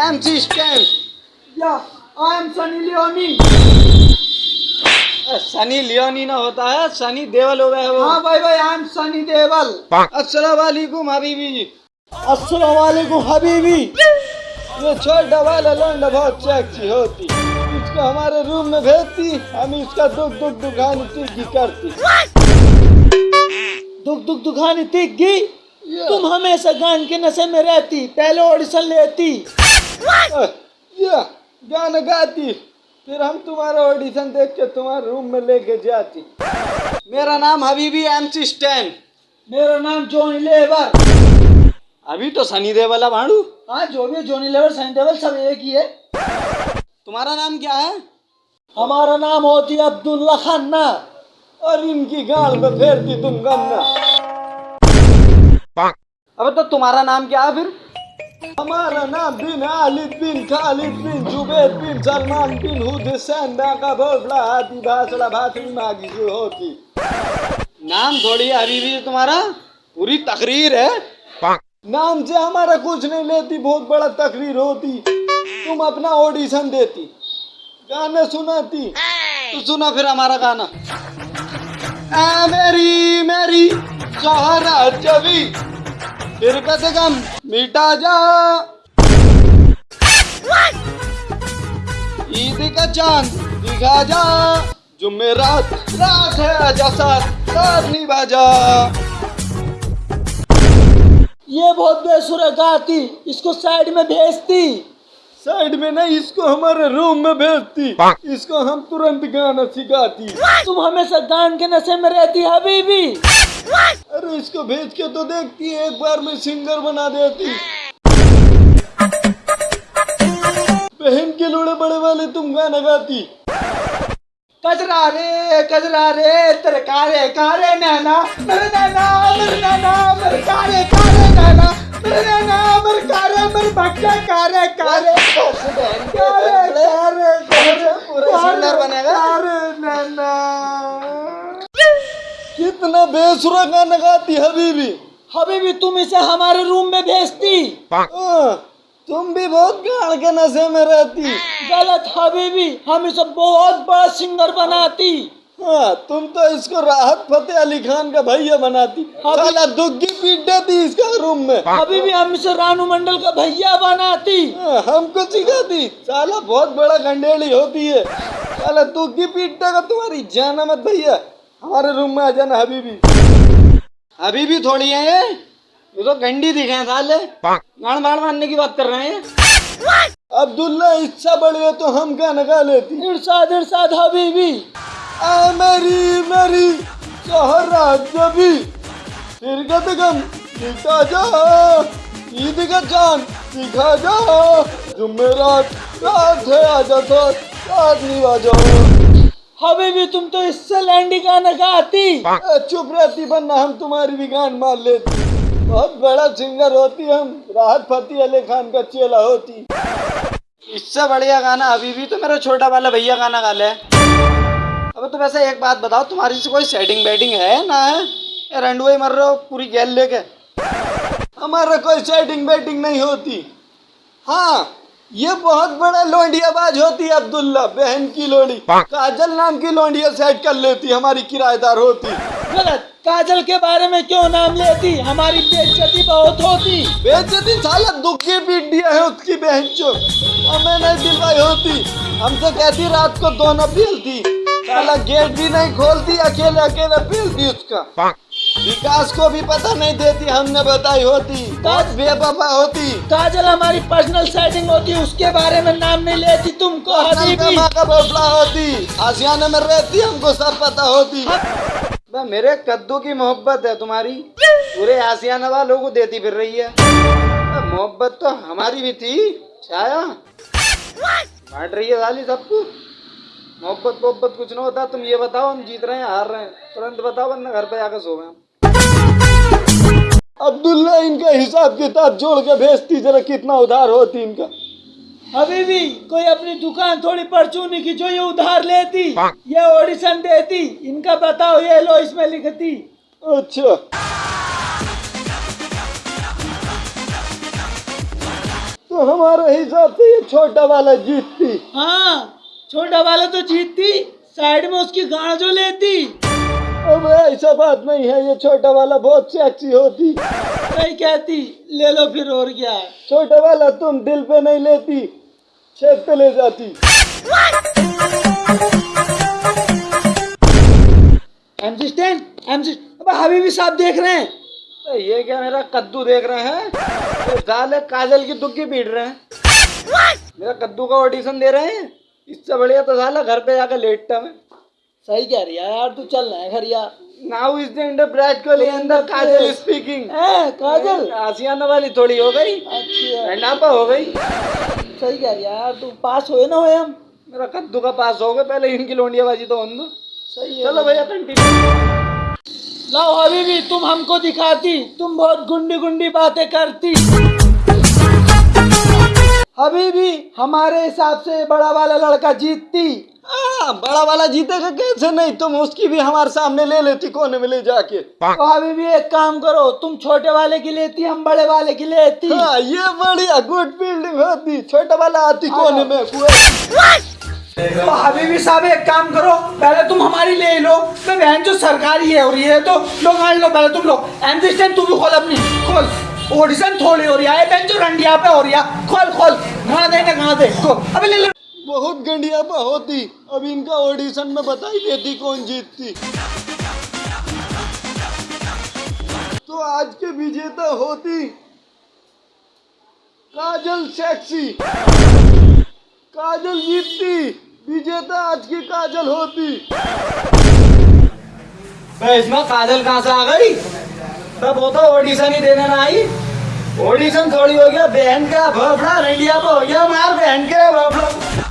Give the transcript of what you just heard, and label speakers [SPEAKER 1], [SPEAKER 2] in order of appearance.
[SPEAKER 1] MC Stan.
[SPEAKER 2] Yeah, I am Sunny Leone.
[SPEAKER 1] Sunny Leone ना होता है सनी देवल हो गए वो।
[SPEAKER 2] हाँ भाई भाई आई एम सनी देवल
[SPEAKER 1] अस्सलाम वालेकुम हबीबी जी।
[SPEAKER 2] अस्सलाम वालेकुम हबीबी।
[SPEAKER 1] ये छोटा वाला लौंडा बहुत सेक्सी होती। इसको हमारे रूम में भेजती हम इसका दुख दुख दुखानी तिगी करती।
[SPEAKER 2] दुख दुख दुखानी तीख? तुम हमेशा गान के नशे में रहती पहले ऑडिशन लेती।
[SPEAKER 1] या गाना गाती। फिर हम तुम्हारा ऑडिशन देख के तुम्हारे रूम में लेके जाती। मेरा नाम हबीबी एमसी स्टैन
[SPEAKER 2] मेरा नाम जॉनी लेवर
[SPEAKER 1] अभी तो सनी देवल है भाड़ू।
[SPEAKER 2] हाँ जो भी जॉनी लेवर सनी देवल सब एक ही है।
[SPEAKER 1] तुम्हारा नाम क्या है?
[SPEAKER 2] हमारा नाम होती है अब्दुल्ला खन्ना
[SPEAKER 1] और इनकी गाल में फेरती तुम गन्ना। अब तो तुम्हारा नाम क्या है फिर? हमारा नाम बिन आलिद बिन खालिद बिन जुबैर बिन सलमान बिन हुसैन बाका भोसला, हाथी, भासला भासड़ी मागी से होती नाम थोड़ी अभी भी तुम्हारा? पूरी तकरीर है? नाम से हमारा कुछ नहीं लेती, बहुत बड़ा तकरीर होती। तुम अपना ऑडिशन देती, गाने सुनाती तो सुना फिर हमारा गाना। आ मेरी मेरी सहारा जबी फिर कसे गम मिटा जा। ईद का चाँद दिखा जा। जुमेरात रात है आजा साथ साथ निभा जा
[SPEAKER 2] ये बहुत बेसुरा गाती, इसको साइड में भेजती।
[SPEAKER 1] साइड में नहीं, इसको हमारे रूम में भेजती। इसको हम तुरंत गाना सिखाती।
[SPEAKER 2] तुम हमेशा गान के नशे में रहती हबीबी।
[SPEAKER 1] अरे इसको भेज के तो देखती एक बार में सिंगर बना देती बहन के लोड़े बड़े वाले तुम गाना गाती
[SPEAKER 2] कजरा रे कजरा रे तेरे कारे कारे नैना मेरे नैना मेरे नैना मेरे कारे कारे नैना मेरे नैना मेरे कारे मेरे भक्के कारे कारे कारे कारे कारे
[SPEAKER 1] पूरा सिंगर बनेगा।
[SPEAKER 2] कारे नैना
[SPEAKER 1] कितना बेसुरा गाना गाती हबीबी।
[SPEAKER 2] हबीबी तुम इसे हमारे रूम में भेजती।
[SPEAKER 1] हाँ, तुम भी बहुत गाड़ के नशे में रहती।
[SPEAKER 2] गलत हबीबी हम इसे बहुत बड़ा सिंगर बनाती।
[SPEAKER 1] हाँ तुम तो इसको राहत फतेह अली खान का भैया बनाती। साला दुग्गी पीट देती इसका रूम में।
[SPEAKER 2] अभी भी हम इसे रानू मंडल का भैया बनाती।
[SPEAKER 1] हाँ, हमको सिखाती साला बहुत बड़ा गंडेली होती है। साला दुग्गी पीटने का तुम्हारी जाना मत भैया। हमारे रूम में आ जाना अभी भी अभी भी थोड़ी है ये। ये तो गंडी दिखे हैं साले। गाड़ बाड़ मारने की बात कर रहे हैं अब्दुल्ला इच्छा बढ़ है तो हम क्या नगा लेती?
[SPEAKER 2] इरशाद इरशाद हबीबी।
[SPEAKER 1] आ मेरी मेरी सहरा जबी। फिर गम दिखा जा। ईद का चाँद दिखा जा। जुमेरात रात है आजा साथ साथ निभा जाओ
[SPEAKER 2] हबीबी तुम तो इससे लैंडी गाना गाती
[SPEAKER 1] ए, चुप रहती वरना हम तुम्हारी भी गान मार लेती। बहुत बड़ा सिंगर होती हम राहत फतेह अली खान का चेला होती। इससे बढ़िया गाना अभी भी तो मेरा छोटा वाला भैया गाना गा ले। अब तो वैसे एक बात बताओ तुम्हारी से कोई सेटिंग बैटिंग है ना? है रंडुआ मर रहे हो पूरी गैल लेके। हमारा कोई सेटिंग बैटिंग नहीं होती। हाँ ये बहुत बड़ा लोंडियाबाज होती है अब्दुल्ला बहन की लोड़ी काजल नाम की लोंडिया सेट कर लेती हमारी किराएदार होती।
[SPEAKER 2] गलत। काजल के बारे में क्यों नाम लेती? हमारी बेइज्जती बहुत होती।
[SPEAKER 1] बेइज्जती साला दुखी पीट दिया है उसकी बहन चो हमें नहीं दिलवाई होती। हमसे कहती रात को दोनों पीलती। साला गेट भी नहीं खोलती अकेले अकेले पीलती उसका। विकास को भी पता नहीं देती हमने बताई होती। बहुत बेवफा होती।
[SPEAKER 2] काजल हमारी पर्सनल सेटिंग होती उसके बारे में नाम नहीं लेती तुमको हबीबी
[SPEAKER 1] का बोफला होती आसियाना में रहती हमको सब पता होती। बे, मेरे कद्दू की मोहब्बत है तुम्हारी। पूरे आसियाना वालों को देती फिर रही है। मोहब्बत तो हमारी भी थी छाया। बांट रही है साली सबको। मोहब्बत मोहब्बत कुछ ना होता तुम ये बताओ हम जीत रहे हैं हार रहे हैं। तुरंत बताओ वरना घर पे आकर सो गए अब्दुल्ला इनका हिसाब किताब जोड़ के भेजती जरा कितना उधार होती इनका?
[SPEAKER 2] हबीबी कोई अपनी दुकान थोड़ी परचूनी की जो ये उधार लेती ये ऑडिशन देती इनका बताओ ये लो इसमें लिखती।
[SPEAKER 1] अच्छा। तो तो हमारे हिसाब से ये छोटा वाला जीतती।
[SPEAKER 2] हाँ छोटा वाला तो जीतती साइड में उसकी गाड़ जो लेती।
[SPEAKER 1] अब ऐसा बात नहीं है ये छोटा वाला बहुत सेक्सी होती।
[SPEAKER 2] नहीं कहती ले लो फिर और क्या। है
[SPEAKER 1] छोटा वाला तुम दिल पे नहीं लेती छेद पे ले जाती।
[SPEAKER 2] अब हबीबी साहब देख रहे हैं।
[SPEAKER 1] तो ये क्या मेरा कद्दू देख रहे हैं? तो काजल की दुग्गी पीट रहे हैं। मेरा कद्दू का ऑडिशन दे रहे हैं? इससे बढ़िया तो साला घर पे जाकर लेटता मैं
[SPEAKER 2] सही कह रही है यार तू चल रहा है घर यार
[SPEAKER 1] नाउ इज़ द इंटरप्रेट को अंदर काजल स्पीकिंग
[SPEAKER 2] ए, काजल।
[SPEAKER 1] आसियाना वाली थोड़ी हो गई।
[SPEAKER 2] अच्छा
[SPEAKER 1] नापा हो गई।
[SPEAKER 2] सही कह रही है यार तू पास हुए ना हुए हम।
[SPEAKER 1] मेरा कद्दू का पास हो गए पहले इनकी लोंडियाबाजी तो होने दो।
[SPEAKER 2] सही है।
[SPEAKER 1] चलो भैया कंटिन्यू
[SPEAKER 2] लाओ हबीबी तुम हमको दिखाती तुम बहुत गुंडी गुंडी बातें करती। हबीबी हमारे हिसाब से बड़ा वाला लड़का जीतती।
[SPEAKER 1] हाँ बड़ा वाला जीतेगा कैसे? नहीं तुम उसकी भी हमारे सामने ले लेती कोने में ले जाके।
[SPEAKER 2] तो हबीबी एक काम करो तुम छोटे वाले की लेती हम बड़े वाले की लेती।
[SPEAKER 1] हाँ ये बढ़िया गुड फील्डिंग होती। छोटे वाला आती कोने में।
[SPEAKER 2] तो हबीबी साहब एक काम करो पहले तुम हमारी ले लो। मैं बहन जो सरकारी है और ये तो लो मान लो पहले तुम लो एमसी तू भी खोल अपनी खोल। ऑडिशन थोड़ी हो रही है जो रंडिया पे हो रही है खोल खोल कहाँ दे ना कहाँ दे खोल। अबे ले ले।
[SPEAKER 1] बहुत गंडिया पर होती अब इनका ऑडिशन में बताई देती कौन जीतती। तो आज के विजेता होती काजल सेक्सी। काजल जीतती विजेता आज की काजल होती। इसमें काजल कहाँ से आ गई? तब वो तो ऑडिशन ही देने ना आई। ऑडिशन थोड़ी हो गया, बहन का भोपड़ा इंडिया पे हो गया, मार बहन के भफड़ा।